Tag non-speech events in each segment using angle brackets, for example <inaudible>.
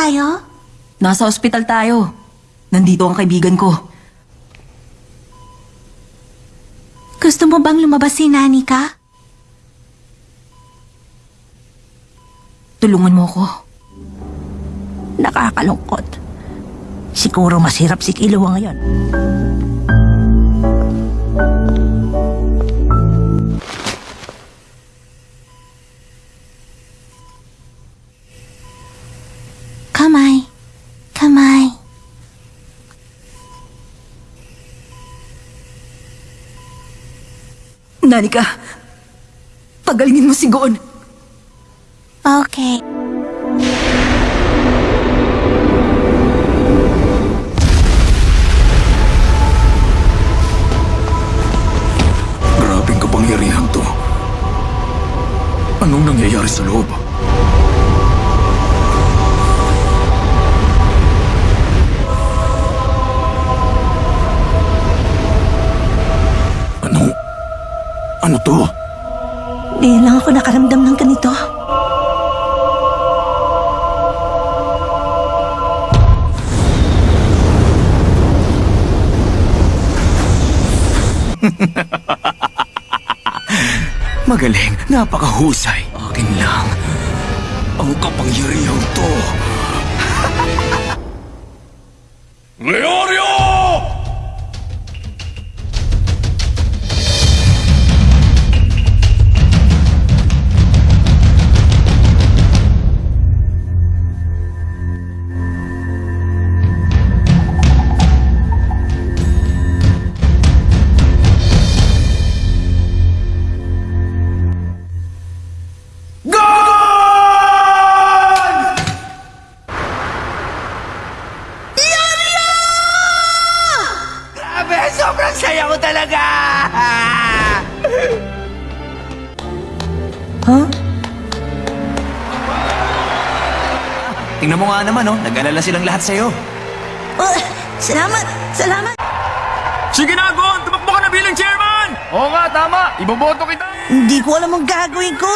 Tayo? Nasa ospital tayo. Nandito ang kaibigan ko. Gusto mo bang lumabas si Nanika? Tulungan mo ko. Nakakalungkot. Siguro masirap si Kiluwa ngayon. Nanika, pagalingin mo si Goon. Okay. Grabing kapangyarihan to. Anong nangyayari sa loob? Ano to? Di lang ako nakaramdam ng ganito. <laughs> Magaling, napakahusay. Akin lang. Ang kapangyarihan to. <laughs> Leorio! Sobrang saya ko talaga! Huh? Tingnan mo nga naman, oh. Nag-alala silang lahat sa'yo. Oh, salamat! Salamat! Sige na, Gon! Tumakbo ka na bilang chairman! Oo nga, tama. Iboboto kita. Hindi ko alam ang gagawin ko.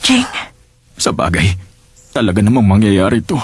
Ching, Sa bagay, talaga namang mangyayari to.